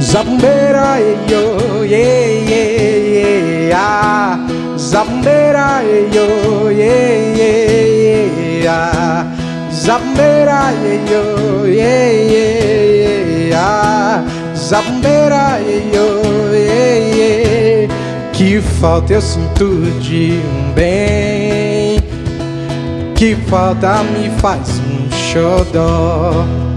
Zabumbeira, yo, yeah, yeah, yeah. Zabumbeira, yo, yeah, yeah, yeah. Zabumbeira, yo, yeah, yeah, yeah. Zabumbeira, yo, yeah, yeah. Que falta eu sinto de um bem. Que falta me faz um xodó.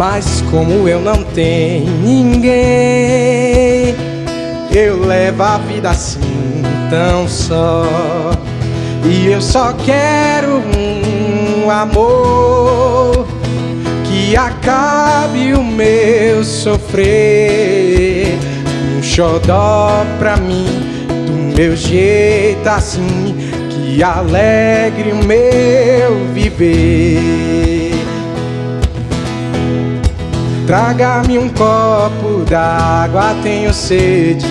Mas como eu não tenho ninguém, eu levo a vida assim tão só. E eu só quero um amor que acabe o meu sofrer. Um xodó pra mim, do meu jeito assim, que alegre o meu viver. Traga-me um copo d'água, tenho sede.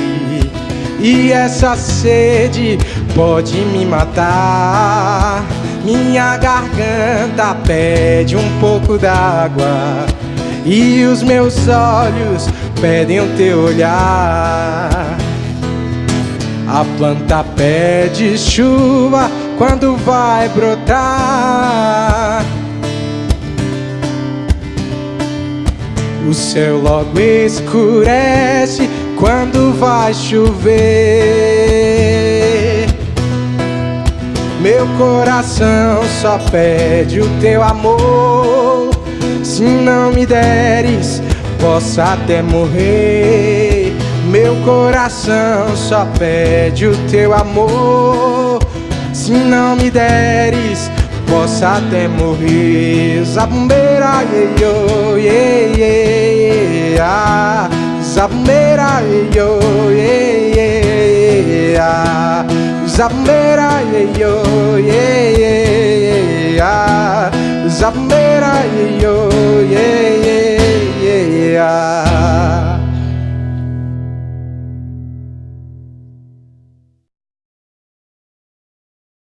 E essa sede pode me matar. Minha garganta pede um pouco d'água. E os meus olhos pedem o teu olhar. A planta pede chuva quando vai brotar. O céu logo escurece quando vai chover. Meu coração só pede o teu amor. Se não me deres, posso até morrer. Meu coração só pede o teu amor. Se não me deres, posso até morrer. Zabumbeira, yo, yeah, yeah, yeah. Zabumbeira, yo, yeah, yeah. Zabumbeira, yo, yeah, yeah. Zabumbeira, yo, yeah, yeah.